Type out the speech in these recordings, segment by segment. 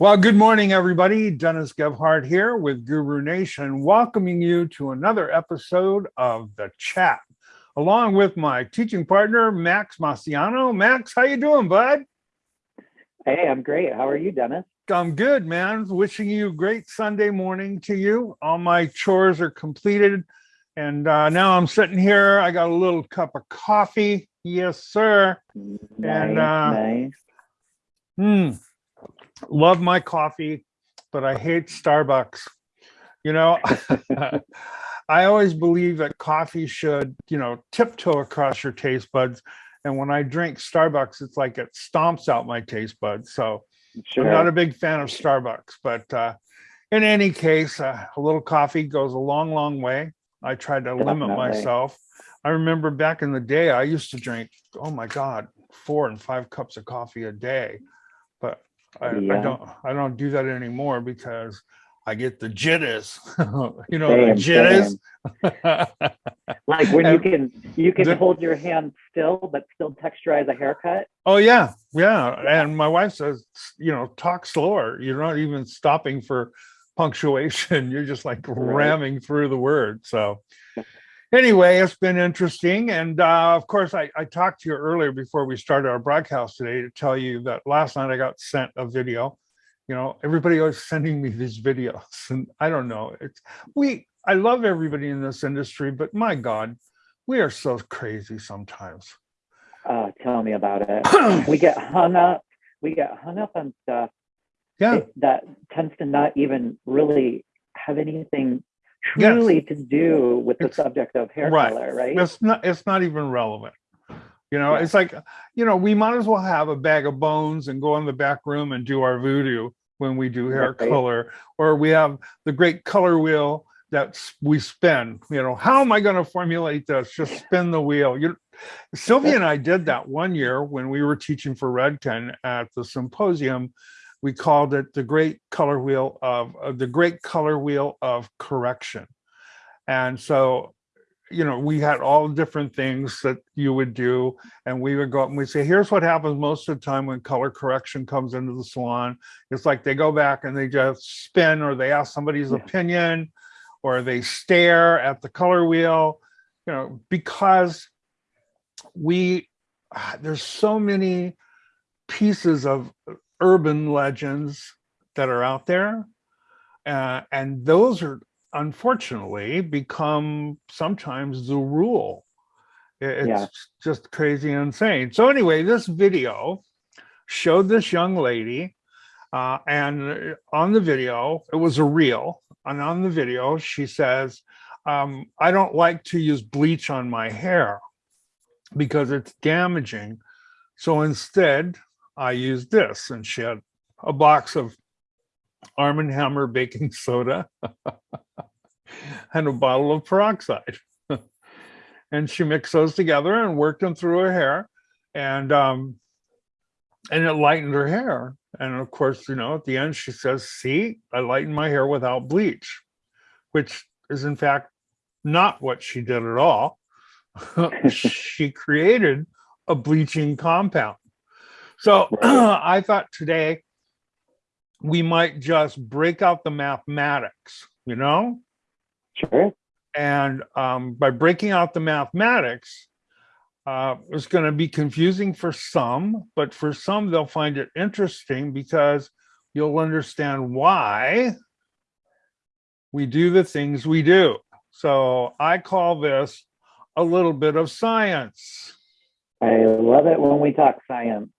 Well, good morning, everybody. Dennis Gebhardt here with Guru Nation, welcoming you to another episode of The Chat, along with my teaching partner, Max Maciano. Max, how you doing, bud? Hey, I'm great. How are you, Dennis? I'm good, man. Wishing you a great Sunday morning to you. All my chores are completed. And uh, now I'm sitting here. I got a little cup of coffee. Yes, sir. Nice, And, uh, nice. Hmm. Love my coffee, but I hate Starbucks. You know, I always believe that coffee should, you know, tiptoe across your taste buds. And when I drink Starbucks, it's like it stomps out my taste buds. So Sure. I'm not a big fan of Starbucks, but uh, in any case, uh, a little coffee goes a long, long way. I tried to limit myself. I remember back in the day, I used to drink, oh my God, four and five cups of coffee a day. I, I don't, I don't do that anymore because I get the jitters, you know, the jitters. like when you can you can the- hold your hand still, but still texturize a haircut. Oh yeah, yeah. And my wife says, you know, talk slower. You're not even stopping for punctuation. You're just like ramming through the word. So anyway, it's been interesting. And uh, of course, I, I talked to you earlier before we started our broadcast today to tell you that last night I got sent a video. You know, everybody was sending me these videos, and I don't know. It's we. I love everybody in this industry, but my God, we are so crazy sometimes. Uh, tell me about it. we get hung up. We get hung up on stuff yeah. it- that tends to not even really have anything Yes. truly to do with the It's- subject of hair right. color, right? it's not it's not even relevant you know Yeah. it's like you know we might as well have a bag of bones and go in the back room and do our voodoo when we do hair Right. color or we have the great color wheel that we spin you know how am i going to formulate this just spin the wheel you sylvia and i did that one year when we were teaching for redken at the symposium we called it the great color wheel of uh, the great color wheel of correction and so you know, we had all different things that you would do, and we would go up and we say, here's what happens most of the time when color correction comes into the salon. It's like they go back and they just spin, or they ask somebody's Yeah. opinion, or they stare at the color wheel, you know, because we ah, there's so many pieces of urban legends that are out there, uh, and those are unfortunately become sometimes the rule. It's Yeah. just crazy insane. So anyway, this video showed this young lady uh, and on the video, it was a reel. And on the video, she says, um, I don't like to use bleach on my hair because it's damaging. So instead, I use this. And she had a box of Arm Hammer baking soda and a bottle of peroxide. and she mixed those together and worked them through her hair. And um, and it lightened her hair. And of course, you know, at the end, she says, see, I lightened my hair without bleach, which is in fact not what she did at all. she created a bleaching compound. So I thought today we might just break out the mathematics, you know? Sure. And um, by breaking out the mathematics, uh, it's going to be confusing for some, but for some, they'll find it interesting because you'll understand why we do the things we do. So I call this a little bit of science. I love it when we talk science.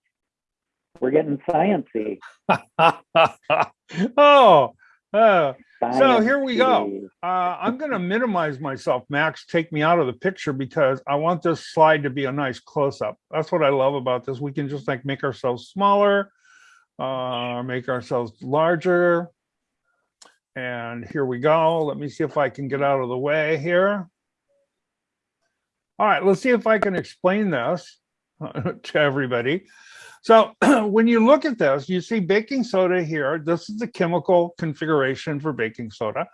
We're getting sciency. oh, uh, So here we go. Uh, I'm going to minimize myself, Max. Take me out of the picture because I want this slide to be a nice close up. That's what I love about this. We can just like make ourselves smaller, uh, make ourselves larger. And here we go. Let me see if I can get out of the way here. All right, let's see if I can explain this to everybody. So when you look at this, you see baking soda here. This is the chemical configuration for baking soda.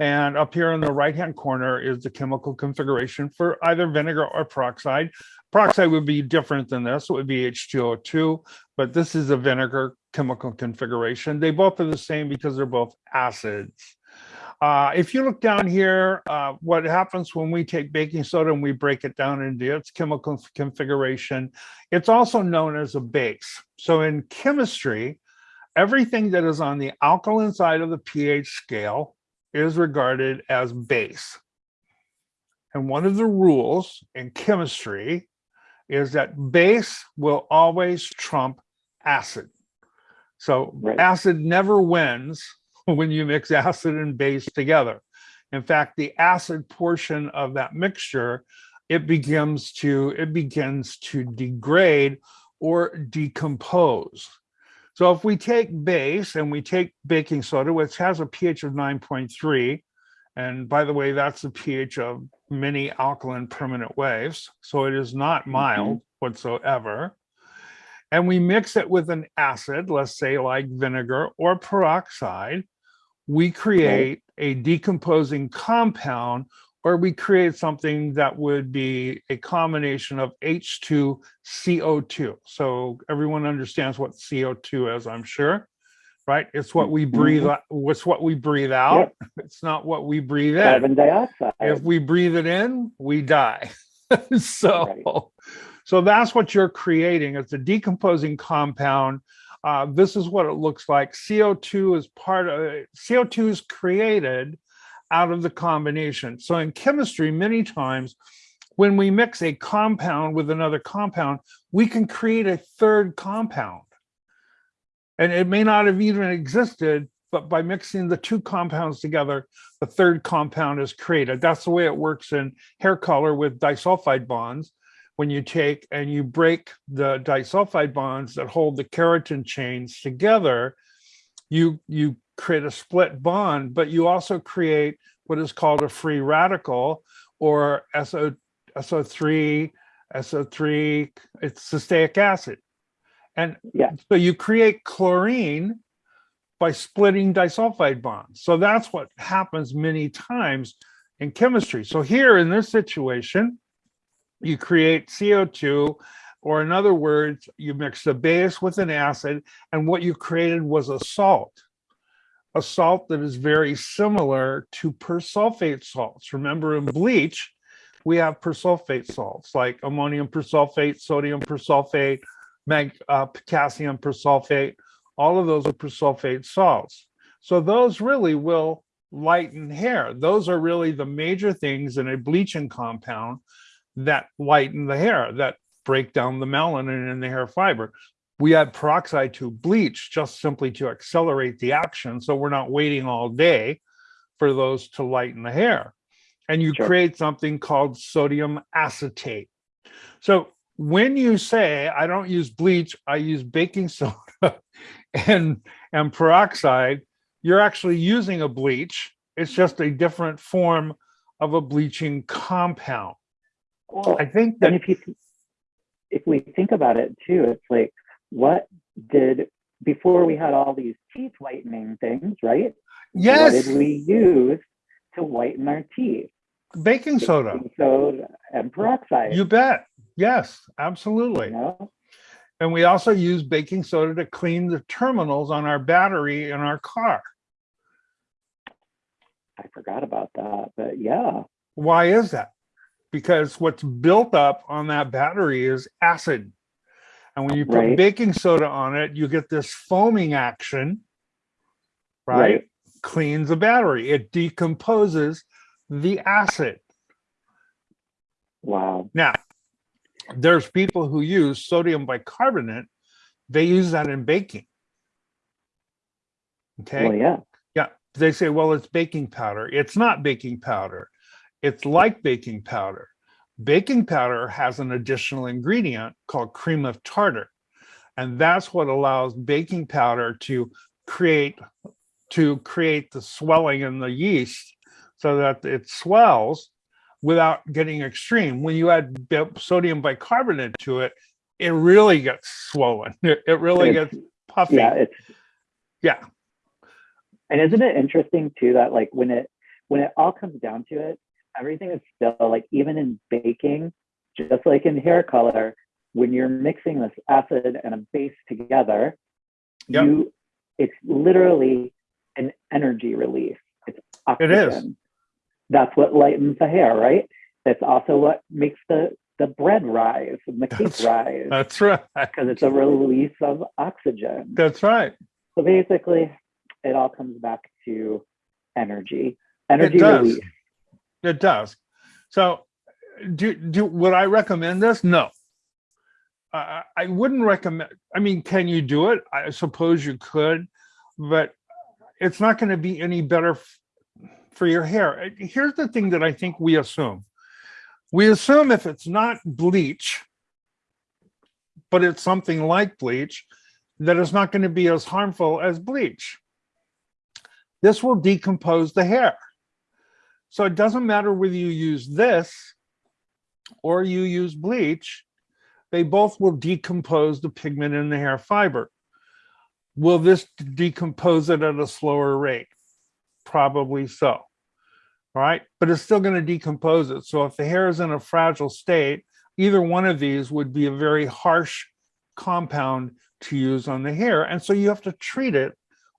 And up here in the right-hand corner is the chemical configuration for either vinegar or peroxide. Peroxide would be different than this. It would be H2O2, but this is a vinegar chemical configuration. They both are the same because they're both acids. Uh, if you look down here, uh, what happens when we take baking soda and we break it down into its chemical configuration, it's also known as a base. So in chemistry, everything that is on the alkaline side of the pH scale is regarded as base. And one of the rules in chemistry is that base will always trump acid. So Right. acid never wins when you mix acid and base together. In fact, the acid portion of that mixture, it begins to it begins to degrade or decompose. So if we take base and we take baking soda, which has a pH of 9.3, and by the way, that's the pH of many alkaline permanent waves. So it is not mm-hmm. mild whatsoever. And we mix it with an acid, let's say like vinegar or peroxide, we create a decomposing compound or we create something that would be a combination of H2 CO2. So everyone understands what CO2 is, I'm sure, right? It's what we breathe, mm-hmm. out- it's what we breathe out. It's not what we breathe in. Carbon dioxide. If we breathe it in, we die. so, so that's what you're creating. It's a decomposing compound. Uh, this is what it looks like. CO2 is part of CO2 is created out of the combination. So in chemistry, many times when we mix a compound with another compound, we can create a third compound. And it may not have even existed, but by mixing the two compounds together, the third compound is created. That's the way it works in hair color with disulfide bonds. When you take and you break the disulfide bonds that hold the keratin chains together, you, you create a split bond, but you also create what is called a free radical or SO, SO3, SO3, it's cysteic acid. And Yeah. so you create chlorine by splitting disulfide bonds. So that's what happens many times in chemistry. So here in this situation, you create CO2, or in other words, you mix the base with an acid, and what you created was a salt. A salt that is very similar to persulfate salts. Remember in bleach, we have persulfate salts like ammonium persulfate, sodium persulfate, uh, potassium persulfate, all of those are persulfate salts. So those really will lighten hair. Those are really the major things in a bleaching compound that lighten the hair, that break down the melanin in the hair fiber. We add peroxide to bleach just simply to accelerate the action. So we're not waiting all day for those to lighten the hair. And you Sure. create something called sodium acetate. So when you say, I don't use bleach, I use baking soda and, and peroxide, you're actually using a bleach. It's just a different form of a bleaching compound. Well, I think that, if you if we think about it too, it's like what did before we had all these teeth whitening things, right? yes, What did we use to whiten our teeth? baking soda, Baking soda and peroxide. you bet. Yes, you absolutely. know? And we also use baking soda to clean the terminals on our battery in our car. I forgot about that, but yeah, Why is that? Because what's built up on that battery is acid. And when you put Right. baking soda on it, you get this foaming action, right? Right. Cleans the battery. It decomposes the acid. wow, Now, there's people who use sodium bicarbonate. They use that in baking. Okay. well, yeah, Yeah, they say, well, it's baking powder. It's not baking powder. It's like baking powder. Baking powder has an additional ingredient called cream of tartar. And that's what allows baking powder to create to create the swelling in the yeast so that it swells without getting extreme. When you add sodium bicarbonate to it, it really gets swollen. It, really It's- gets puffy. yeah, it's yeah. and isn't it interesting too that like when it when it all comes down to it, everything is still like even in baking, just like in hair color, when you're mixing this acid and a base together, Yep. you it's literally an energy release. It's oxygen. It is. That's what lightens the hair, right? That's also what makes the the bread rise and the cake That's- rise That's right. because it's a release of oxygen. That's right. So basically, it all comes back to energy. Energy does. release. It does. So do, do, would I recommend this? No. I, wouldn't recommend, I mean, can you do it? I suppose you could, but it's not going to be any better for your hair. Here's the thing that I think we assume. We assume if it's not bleach, but it's something like bleach, that it's not going to be as harmful as bleach. This will decompose the hair. So it doesn't matter whether you use this or you use bleach, they both will decompose the pigment in the hair fiber. Will this decompose it at a slower rate? Probably so. All right, but it's still going to decompose it. So if the hair is in a fragile state, either one of these would be a very harsh compound to use on the hair. And so you have to treat it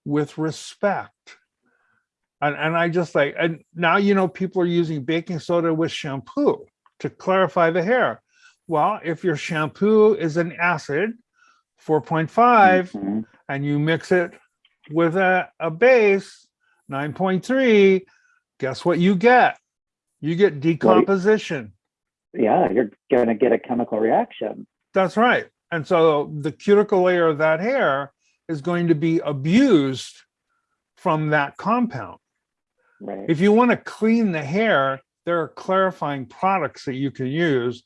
with respect. And, and I just like, and now, you know, people are using baking soda with shampoo to clarify the hair. Well, if your shampoo is an acid, 4.5, Mhm. and you mix it with a, a base, 9.3, guess what you get? You get decomposition. Yeah, you're going to get a chemical reaction. That's right. And so the cuticle layer of that hair is going to be abused from that compound. Right. If you want to clean the hair, there are clarifying products that you can use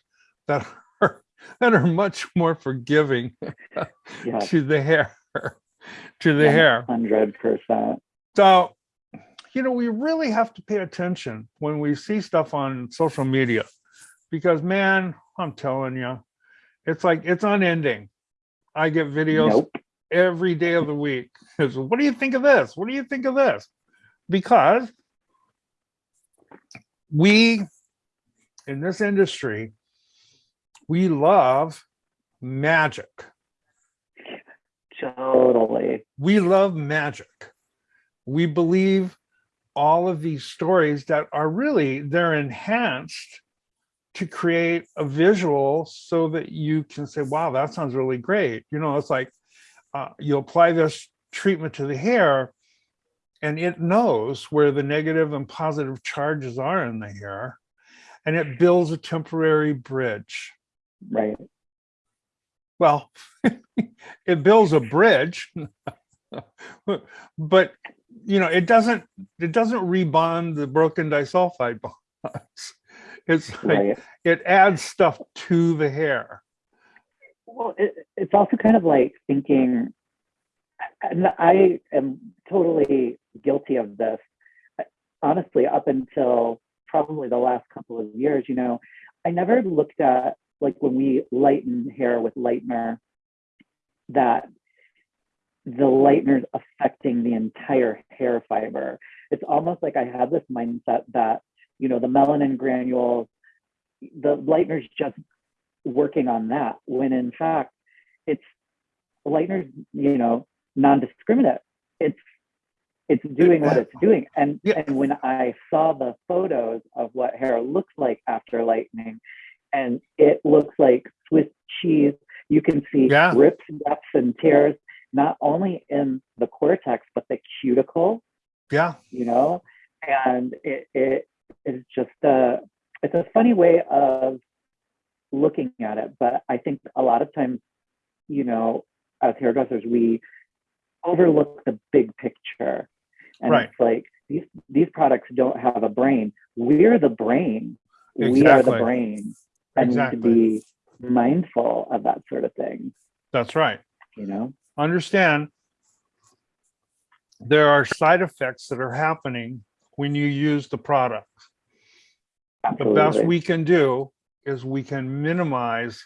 that are that are much more forgiving yeah. to the hair, to the hair. Hundred percent. So, you know, we really have to pay attention when we see stuff on social media because man, I'm telling you, it's like it's unending. I get videos Nope. every day of the week. It's, what do you think of this? What do you think of this? Because we in this industry, we love magic. Totally. We love magic. We believe all of these stories that are really they're enhanced to create a visual so that you can say, wow, that sounds really great. You know, it's like uh, you apply this treatment to the hair and it knows where the negative and positive charges are in the hair and it builds a temporary bridge. Right. Well, it builds a bridge, but you know, it doesn't it doesn't rebond the broken disulfide bonds. It's like Right. it adds stuff to the hair. Well, it, it's also kind of like thinking, and I am totally guilty of this. Honestly, up until probably the last couple of years, you know, I never looked at like when we lighten hair with lightener, that the lightener's affecting the entire hair fiber. It's almost like I had this mindset that, you know, the melanin granules, the lightener's just working on that when in fact it's lightener's you know non-discriminate it's it's doing what it's doing. And Yeah. and when i saw the photos of what hair looks like after lightening and it looks like swiss cheese you can see Yeah. rips gaps and tears not only in the cortex but the cuticle. Yeah, you know? And it, it is just a it's a funny way of looking at it. But i think a lot of times you know as hairdressers we overlook the big picture and Right. it's like these these products don't have a brain we're the brain we are the Exactly. brain and Exactly. need to be mindful of that sort of thing that's right. you know Understand there are side effects that are happening when you use the product. Absolutely. The best we can do is we can minimize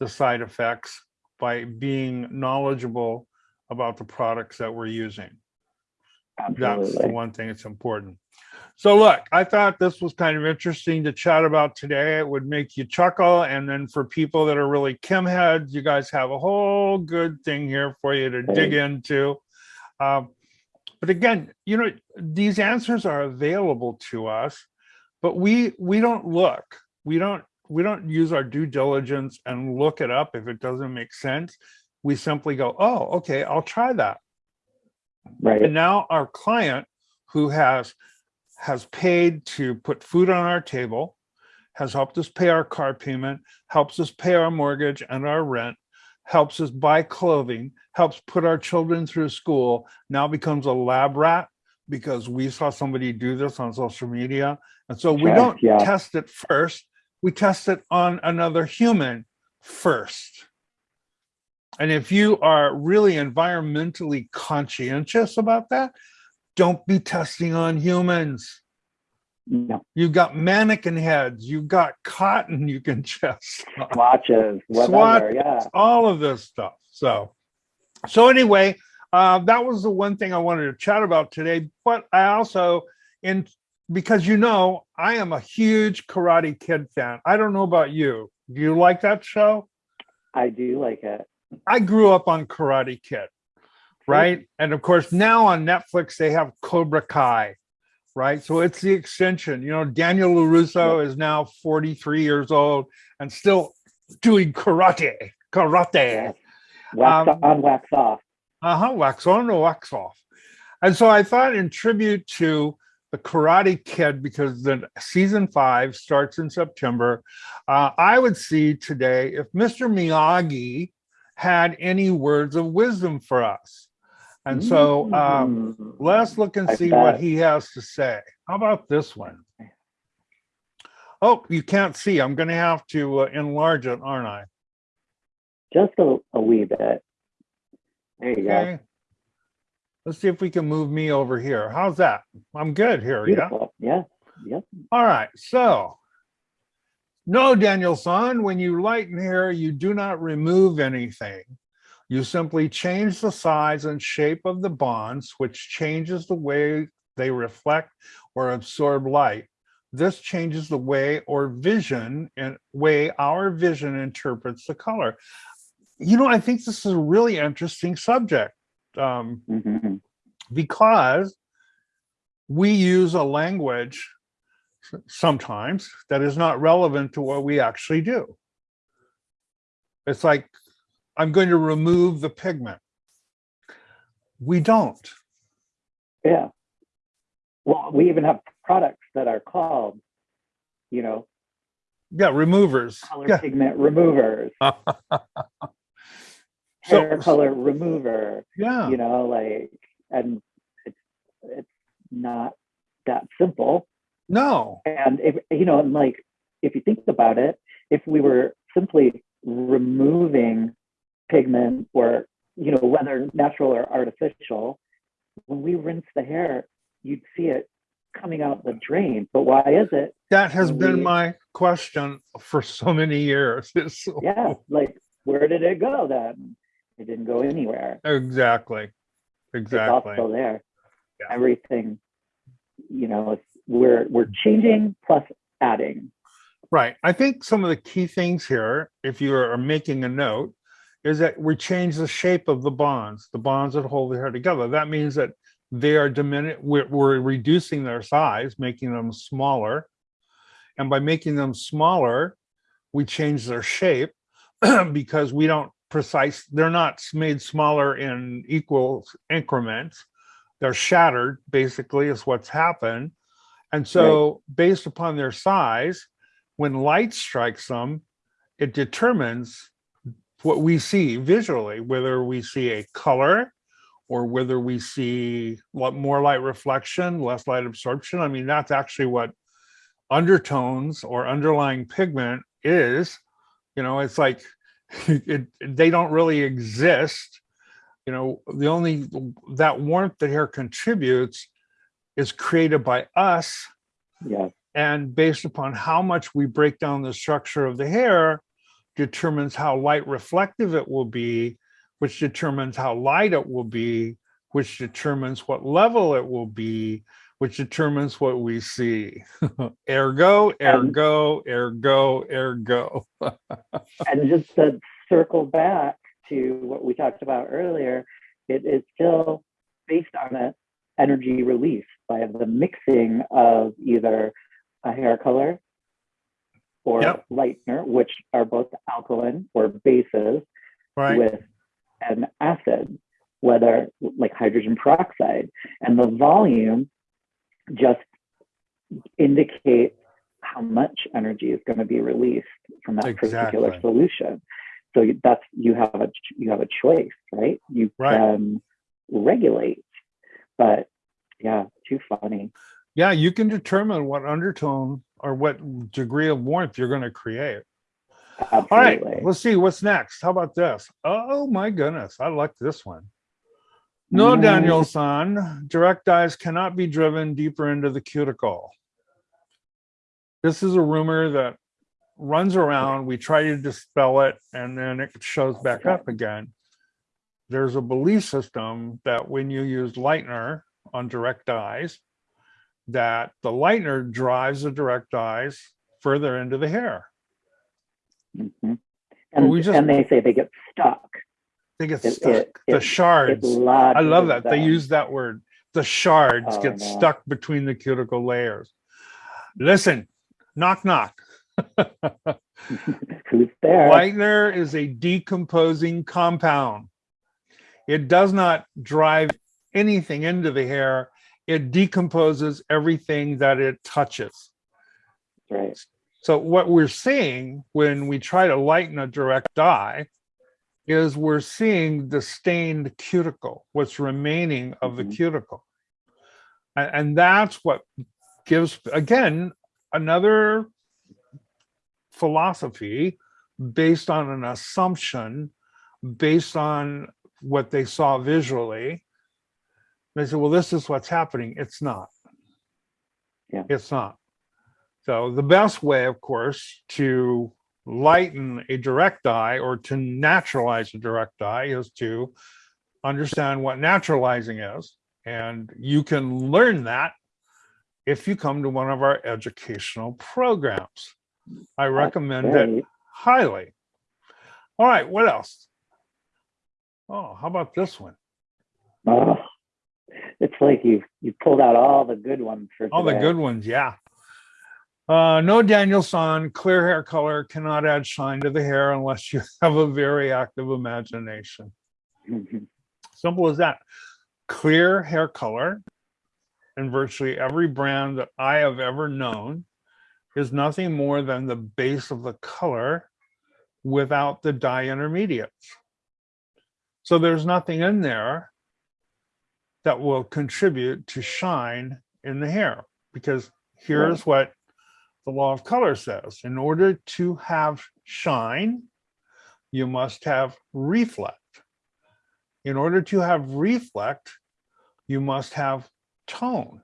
the side effects by being knowledgeable about the products that we're using. That's the one thing that's important. So look, I thought this was kind of interesting to chat about today. It would make you chuckle. And then for people that are really chem heads, you guys have a whole good thing here for you to dig into. Um, but again, you know, these answers are available to us, but we we don't look. We don't we don't use our due diligence and look it up if it doesn't make sense. We simply go, oh, okay, I'll try that. Right. And now our client who has has paid to put food on our table, has helped us pay our car payment, helps us pay our mortgage and our rent, helps us buy clothing, helps put our children through school, now becomes a lab rat because we saw somebody do this on social media. And so we Right, don't yeah. test it first, we test it on another human first. And if you are really environmentally conscientious about that, don't be testing on humans. No You've got mannequin heads, you've got cotton you can just, swatches, whatever. Swatches. Yeah. all of this stuff. So, so anyway, uh, that was the one thing I wanted to chat about today. But I also, in because you know, I am a huge Karate Kid fan. I don't know about you. Do you like that show? I do like it. I grew up on Karate Kid, right? And of course, now on Netflix, they have Cobra Kai, right? So it's the extension. You know, Daniel LaRusso is now 43 years old and still doing karate, karate. Yeah. Wax Um, on, wax off. Uh-huh, wax on or wax off. And so I thought in tribute to the Karate Kid, because the season five starts in September, uh, I would see today if Mr. Miyagi had any words of wisdom for us. And so um, Mm. let's look and see what he has to say. How about this one? Oh, you can't see. I'm going to have to uh, enlarge it, aren't I? just a, a wee bit. There you go. Let's see if we can move me over here. How's that? I'm good here, yeah? Yeah. Yep. All right, so. No, Daniel, Daniel-san, when you lighten hair, you do not remove anything. You simply change the size and shape of the bonds, which changes the way they reflect or absorb light. This changes the way or vision and way our vision interprets the color. You know, I think this is a really interesting subject. Um, Mhm. because we use a language sometimes that is not relevant to what we actually do. It's like, I'm going to remove the pigment. We don't. Yeah. Well, we even have products that are called, you know, Yeah, removers. color Yeah. pigment removers, So- hair color remover, Yeah, you know, like, and it's, it's not that simple. No, And if, you know, and like, if you think about it, if we were simply removing pigment or, you know, whether natural or artificial, when we rinse the hair, you'd see it coming out the drain. But why is it? that has been my question for so many years. It's- Yeah, like, where did it go then? It didn't go anywhere. Exactly, Exactly. It's still there. Yeah. Everything, you know, it's, we're, we're changing plus adding. Right. I think some of the key things here, if you are making a note, is that we change the shape of the bonds, the bonds that hold the hair together. That means that they are diminishing, we're, we're reducing their size, making them smaller. And by making them smaller, we change their shape because we don't precise, they're not made smaller in equal increments. They're shattered, basically, is what's happened. And so based upon their size, when light strikes them, it determines what we see visually, whether we see a color or whether we see what more light reflection, less light absorption. I mean, that's actually what undertones or underlying pigment is. You know, it's like it, they don't really exist. You know, the only that warmth that hair contributes is created by us Yeah, and based upon how much we break down the structure of the hair determines how light reflective it will be, which determines how light it will be, which determines what level it will be, which determines what we see. ergo, ergo, ergo, ergo. and just to circle back to what we talked about earlier, it is still based on an energy release by the mixing of either a hair color or Yep. lightener, which are both alkaline or bases, Right. with an acid, whether like hydrogen peroxide. And the volume just indicates how much energy is going to be released from that particular solution. So that's you have a you have a choice, right? You Right. can regulate, but yeah, too funny. Yeah, you can determine what undertone or what degree of warmth you're going to create. All right, let's see what's next. How about this? Oh my goodness, I like this one. No, Mm. Daniel-san, direct dyes cannot be driven deeper into the cuticle. This is a rumor that runs around. We try to dispel it and then it shows back up again. There's a belief system that when you use lightener on direct dyes, that the lightener drives the direct dyes further into the hair. Mhm. And, we just- and they say they get stuck. They get It- stuck. it- the it- shards. I love that. They use that word. The shards Oh, get no. stuck between the cuticle layers. Listen, knock, knock. Who's there? Lightener is a decomposing compound. It does not drive anything into the hair. It decomposes everything that it touches. Right. So what we're seeing when we try to lighten a direct dye is we're seeing the stained cuticle, what's remaining of the Mhm. cuticle. And, that's what gives, again, another philosophy based on an assumption, based on what they saw visually. They said, well, this is what's happening. It's not. Yeah. It's not. So the best way, of course, to lighten a direct dye or to naturalize a direct dye is to understand what naturalizing is. And you can learn that if you come to one of our educational programs. I recommend it highly. All right, what else? Oh, how about this one? Oh, it's like you you pulled out all the good ones for All the good ones, yeah. Uh, no Daniel-san, clear hair color cannot add shine to the hair unless you have a very active imagination. Mhm. Simple as that. Clear hair color in virtually every brand that I have ever known is nothing more than the base of the color without the dye intermediates. So there's nothing in there that will contribute to shine in the hair because here's what the law of color says. In order to have shine, you must have reflect. In order to have reflect, you must have tone.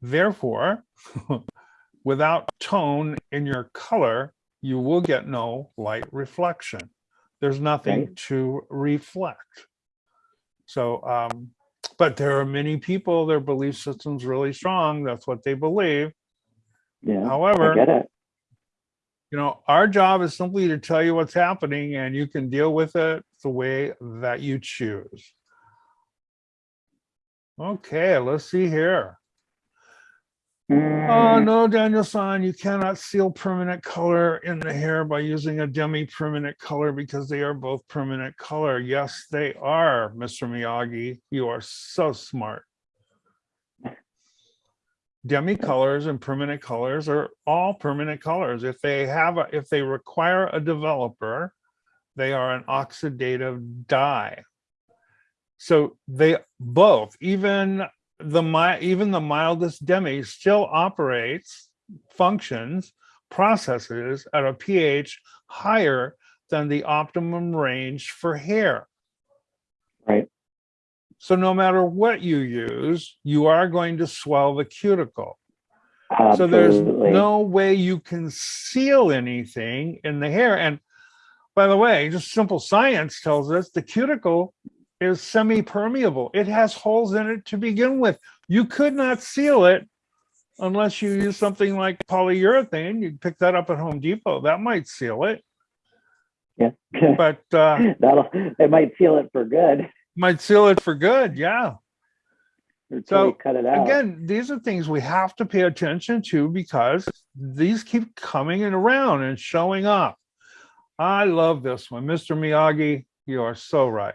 Therefore, without tone in your color, you will get no light reflection. There's nothing to reflect. So, um, but there are many people, their belief system's really strong. That's what they believe. Yeah, I However, get it. you know, our job is simply to tell you what's happening and you can deal with it the way that you choose. Okay, let's see here. Oh, Mm, no, Daniel-san, you cannot seal permanent color in the hair by using a demi-permanent color because they are both permanent color. Yes, they are, Mr. Miyagi. You are so smart. Demi colors and permanent colors are all permanent colors. If they have, a, if they require a developer, they are an oxidative dye. So they both, even the mi- even the mildest demi still operates, functions, processes at a pH higher than the optimum range for hair. right. So no matter what you use, you are going to swell the cuticle. Absolutely. So there's no way you can seal anything in the hair. And by the way, just simple science tells us the cuticle is semi-permeable. It has holes in it to begin with. You could not seal it unless you use something like polyurethane. You pick that up at Home Depot. That might seal it, Yeah. but uh, That'll, it might seal it for good. might seal it for good. Yeah. So, cut it out. Again, these are things we have to pay attention to because these keep coming and around and showing up. I love this one. Mr. Miyagi, you are so right.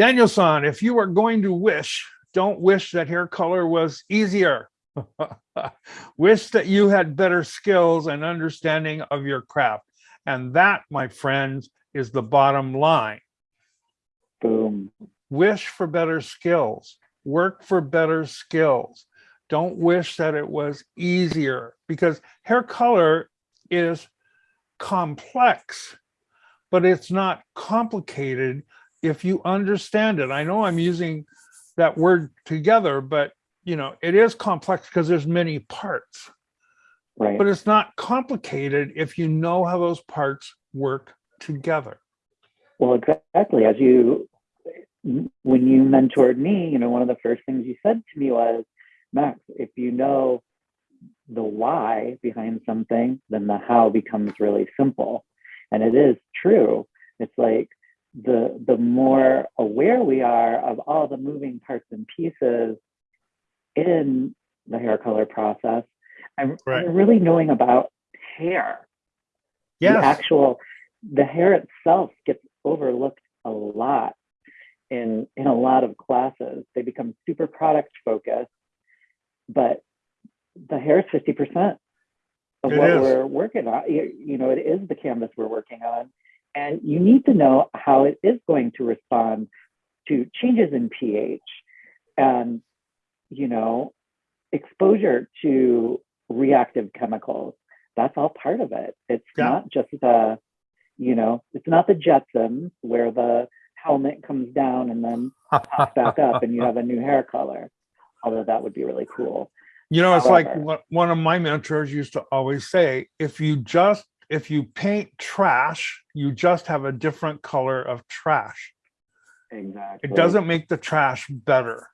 Daniel-san, if you are going to wish, don't wish that hair color was easier. wish that you had better skills and understanding of your craft. And that, my friends, is the bottom line Boom. wish for better skills, work for better skills. Don't wish that it was easier because hair color is complex, but it's not complicated if you understand it. I know I'm using that word together, but you know, it is complex because there's many parts, Right. but it's not complicated if you know how those parts work together. Well, exactly. As you, when you mentored me, you know, one of the first things you said to me was, Max, if you know the why behind something, then the how becomes really simple. And it is true. It's like the the more aware we are of all the moving parts and pieces in the hair color process, and, Right. really knowing about hair. The actual the hair itself gets overlooked a lot in in a lot of classes. They become super product focused but the hair is 50% of It what is. we're working on. You, you know it is the canvas we're working on and you need to know how it is going to respond to changes in ph and you know exposure to reactive chemicals. That's all part of it. It's Yeah. not just the you know it's not the jetsons where the helmet comes down and then pops back up and you have a new hair color although that would be really cool. You know, it's like However- one of my mentors used to always say, if you just, if you paint trash, you just have a different color of trash. exactly It doesn't make the trash better.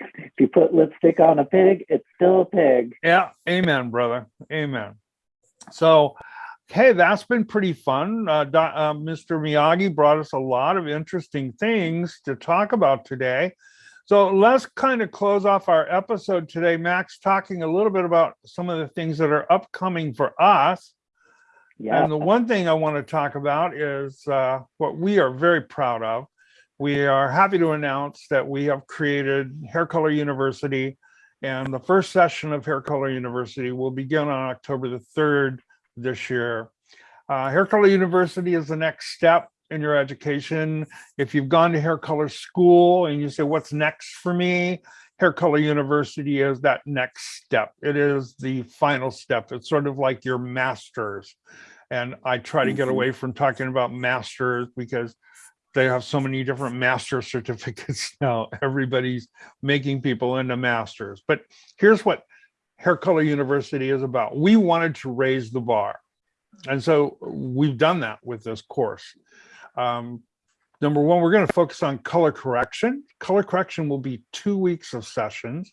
if you put lipstick on a pig it's still a pig Yeah, amen, brother. Amen. So, hey, that's been pretty fun. Uh, uh, Mr. Miyagi brought us a lot of interesting things to talk about today. So let's kind of close off our episode today, Max, talking a little bit about some of the things that are upcoming for us. Yeah And the one thing I want to talk about is uh, what we are very proud of. We are happy to announce that we have created Hair Color University, and the first session of Hair Color University will begin on October the 3rd this year. Uh, Hair Color University is the next step in your education. If you've gone to hair color school and you say, what's next for me? Hair Color University is that next step. It is the final step. It's sort of like your master's. And I try to get Mhm. away from talking about masters because they have so many different master certificates now. Everybody's making people into masters. But here's what Hair Color University is about. We wanted to raise the bar. And so we've done that with this course. Um, number one, we're going to focus on color correction. Color correction will be two weeks of sessions.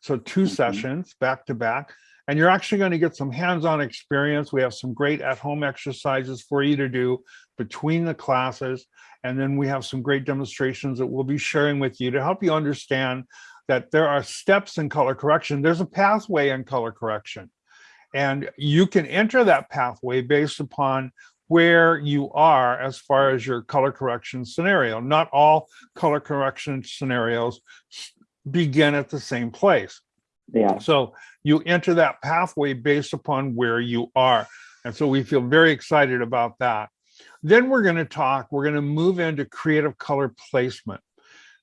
So 2 Mhm. sessions back to back. And you're actually going to get some hands-on experience. We have some great at-home exercises for you to do between the classes. And then we have some great demonstrations that we'll be sharing with you to help you understand that there are steps in color correction. There's a pathway in color correction. And you can enter that pathway based upon where you are as far as your color correction scenario. Not all color correction scenarios begin at the same place. yeah So you enter that pathway based upon where you are. And so we feel very excited about that. Then we're going to talk, we're going to move into creative color placement.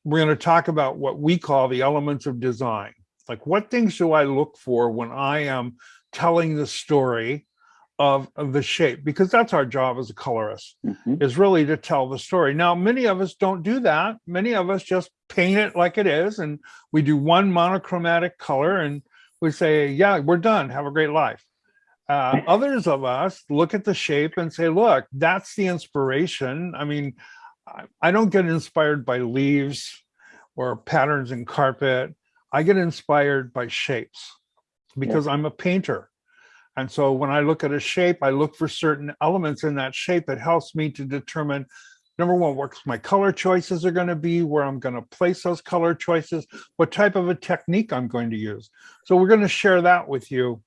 We're going to talk about what we call the elements of design. Like what things do I look for when I am telling the story of, of the shape? Because that's our job as a colorist Mhm. is really to tell the story. Now, many of us don't do that. Many of us just paint it like it is, and we do one monochromatic color and we say, yeah, we're done. Have a great life. Uh, others of us look at the shape and say, look, that's the inspiration. I mean, I- I don't get inspired by leaves or patterns in carpet. I get inspired by shapes because I'm a painter. And so when I look at a shape, I look for certain elements in that shape that helps me to determine number one, what my color choices are going to be, where I'm going to place those color choices, what type of a technique I'm going to use. So we're going to share that with you.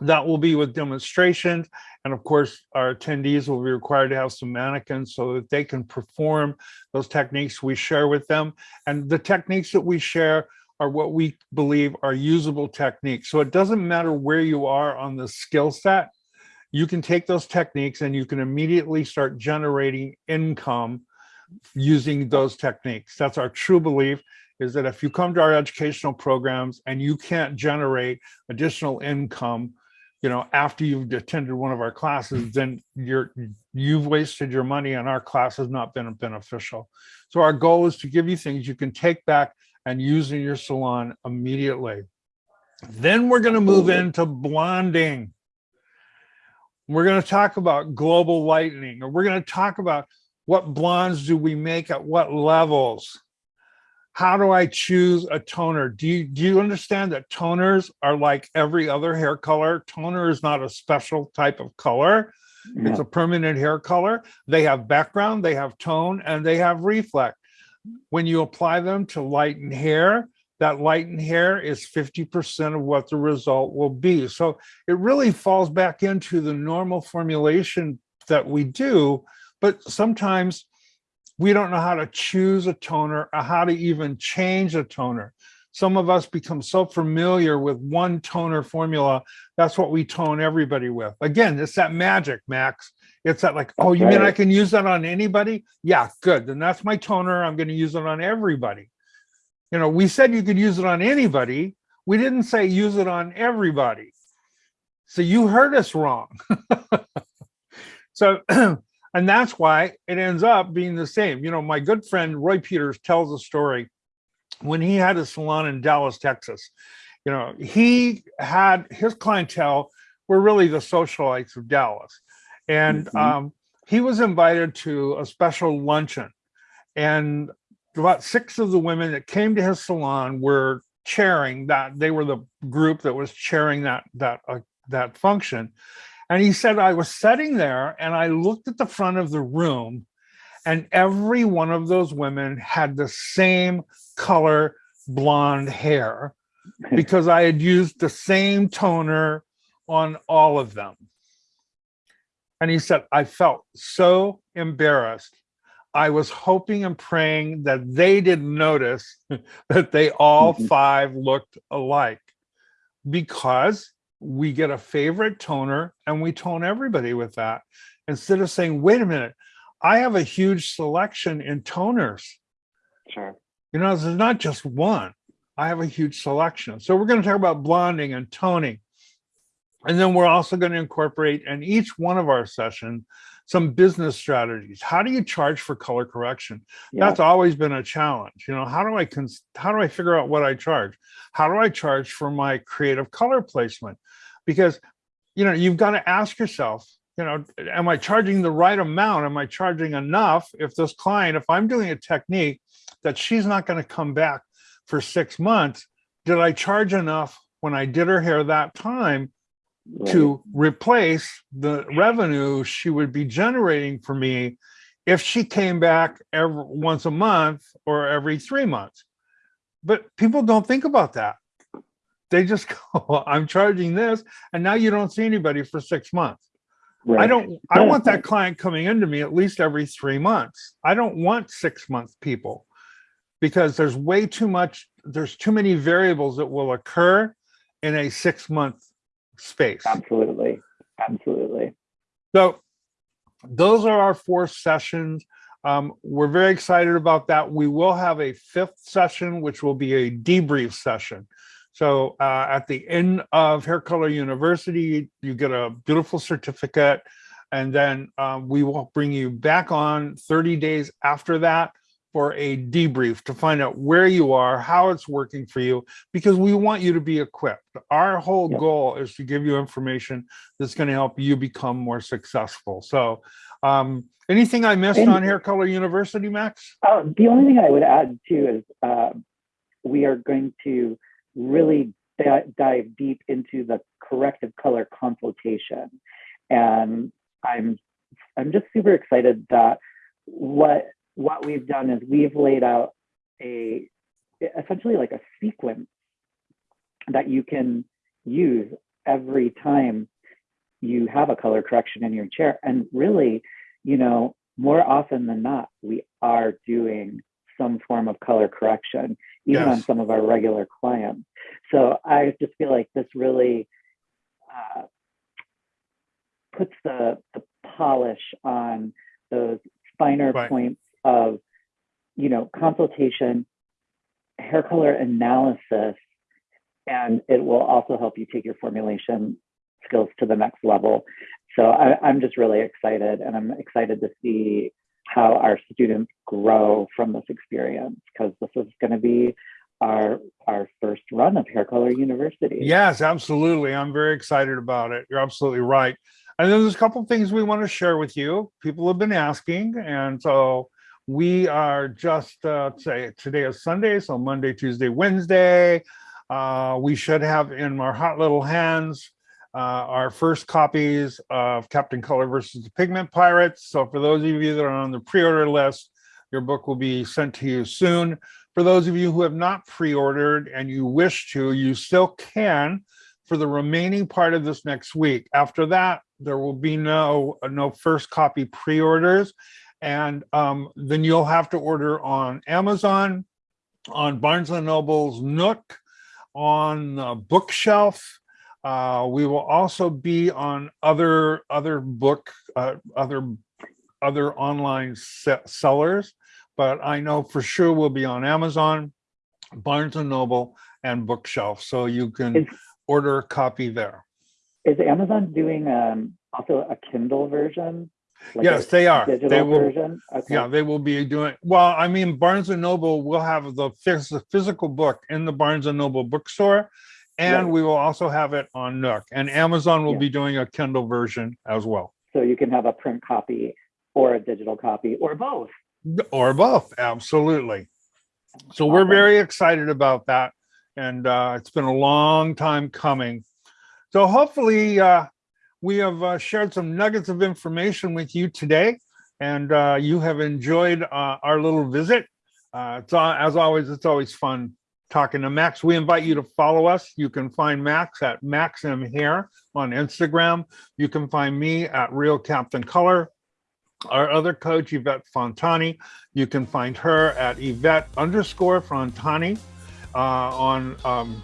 That will be with demonstrations. And of course, our attendees will be required to have some mannequins so that they can perform those techniques we share with them. And the techniques that we share are what we believe are usable techniques. So it doesn't matter where you are on the skill set, you can take those techniques and you can immediately start generating income using those techniques. That's our true belief is that if you come to our educational programs and you can't generate additional income, you know, after you've attended one of our classes, then you're you've wasted your money and our class has not been beneficial. So our goal is to give you things you can take back and using your salon immediately. Then we're going to move into blonding. We're going to talk about global lightening, or we're going to talk about what blondes do we make at what levels. How do I choose a toner? Do you, do you understand that toners are like every other hair color? Toner is not a special type of color. It's a permanent hair color. They have background, they have tone, and they have reflect. When you apply them to lighten hair, that lighten hair is 50% of what the result will be. So it really falls back into the normal formulation that we do, but sometimes we don't know how to choose a toner or how to even change a toner. Some of us become so familiar with one toner formula, that's what we tone everybody with. Again, it's that magic, Max. It's that like, oh, you mean I can use that on anybody? Yeah, good. Then that's my toner. I'm going to use it on everybody. You know, we said you could use it on anybody. We didn't say use it on everybody. So you heard us wrong. so, and that's why it ends up being the same. You know, my good friend Roy Peters tells a story when he had a salon in Dallas, Texas. You know, he had his clientele were really the socialites of Dallas. And Mhm. um, he was invited to a special luncheon. And about six of the women that came to his salon were chairing that they were the group that was chairing that that uh, that function and he said i was sitting there and i looked at the front of the room and every one of those women had the same color blonde hair because i had used the same toner on all of them and he said i felt so embarrassed I was hoping and praying that they didn't notice that they all Mhm. five looked alike because we get a favorite toner and we tone everybody with that instead of saying, wait a minute, I have a huge selection in toners. Sure. You know, there's not just one. I have a huge selection. So we're going to talk about blonding and toning. And then we're also going to incorporate in each one of our sessions some business strategies. How do you charge for color correction? Yeah. That's always been a challenge. You know, how do I cons- how do I figure out what I charge? How do I charge for my creative color placement? Because you know, you've got to ask yourself, you know, am I charging the right amount? Am I charging enough? If this client, if I'm doing a technique that she's not going to come back for six months, did I charge enough when I did her hair that time Right. to replace the revenue she would be generating for me if she came back every once a month or every three months. But people don't think about that. They just go, I'm charging this, and now you don't see anybody for six months. I don't, I want that client coming into me at least every three months. I don't want six month people because there's way too much, there's too many variables that will occur in a six month space. Absolutely. Absolutely. So those are our four sessions. Um, we're very excited about that. We will have a fifth session, which will be a debrief session. So uh, at the end of Hair Color University, you get a beautiful certificate. And then um, we will bring you back on 30 days after that for a debrief to find out where you are, how it's working for you, because we want you to be equipped. Our whole Yep. goal is to give you information that's going to help you become more successful. So um, anything I missed And- on Hair Color University, Max? Uh, the only thing I would add too is uh, we are going to really dive deep into the corrective color consultation, and I'm I'm just super excited that what what we've done is we've laid out a essentially like a sequence that you can use every time you have a color correction in your chair, and really, you know, more often than not, we are doing some form of color correction, even on some of our regular clients. So I just feel like this really uh, puts the, the polish on those finer Right. points of, you know, consultation, hair color analysis, and it will also help you take your formulation skills to the next level. So I, I'm just really excited, and I'm excited to see how our students grow from this experience because this is going to be our our first run of Hair Color University. Yes, absolutely. I'm very excited about it. You're absolutely right. And then there's a couple things we want to share with you. People have been asking, and so we are just uh, say today is Sunday, so Monday, Tuesday, Wednesday. Uh, we should have in our hot little hands uh, our first copies of Captain Color versus the Pigment Pirates. So for those of you that are on the pre-order list, your book will be sent to you soon. For those of you who have not pre-ordered and you wish to, you still can for the remaining part of this next week. After that, there will be no no first copy pre-orders, and um, then you'll have to order on Amazon, on Barnes and Noble's Nook, on uh, Bookshelf. Uh, we will also be on other other book uh, other other online se- sellers, but I know for sure we'll be on Amazon, Barnes and Noble, and Bookshelf, so you can Is, order a copy there. is Amazon doing um, also a Kindle version? Like yes, they are. They will. Okay. Yeah, they will be doing. Well, I mean, Barnes and Noble will have the physical book in the Barnes and Noble bookstore, and Right. we will also have it on Nook. And Amazon will Yeah. be doing a Kindle version as well, So you can have a print copy or a digital copy or both. or both. Absolutely. So we're very excited about that, and uh, it's been a long time coming. So hopefully, uh, we have uh, shared some nuggets of information with you today, and uh, you have enjoyed uh, our little visit. Uh, it's as always, it's always fun talking to Max. We invite you to follow us. You can find Max at Maxim Hair on Instagram. You can find me at Real Captain Color. Our other coach, Yvette Fontani, you can find her at Yvette underscore Fontani uh, on um,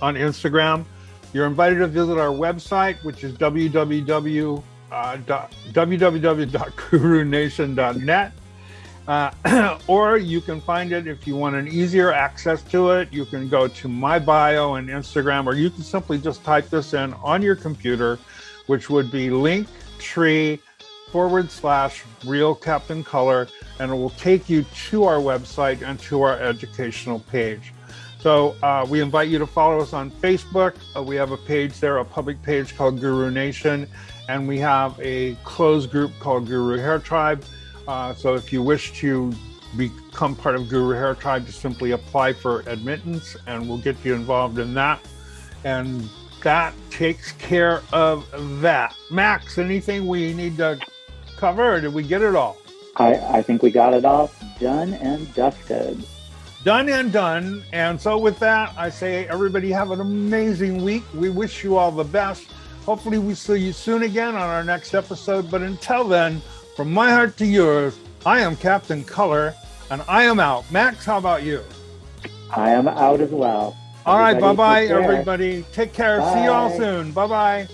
on Instagram. You're invited to visit our website, which is www. Uh, www.gurunation.net. Uh, or you can find it if you want an easier access to it. You can go to my bio and Instagram, or you can simply just type this in on your computer, which would be linktree forward slash real captain color, and it will take you to our website and to our educational page. So uh, we invite you to follow us on Facebook. Uh, we have a page there, a public page called Guru Nation, and we have a closed group called Guru Hair Tribe. Uh, so if you wish to become part of Guru Hair Tribe, just simply apply for admittance, and we'll get you involved in that. And that takes care of that. Max, anything we need to cover, or did we get it all? I, I think we got it all done and dusted. Done and done. And so, with that, I say, everybody have an amazing week. We wish you all the best. Hopefully, we see you soon again on our next episode. But until then, from my heart to yours, I am Captain Color and I am out. Max, how about you? I am out as well. All right, bye Everybody bye, take care. everybody. Take care. See you all soon. Bye bye.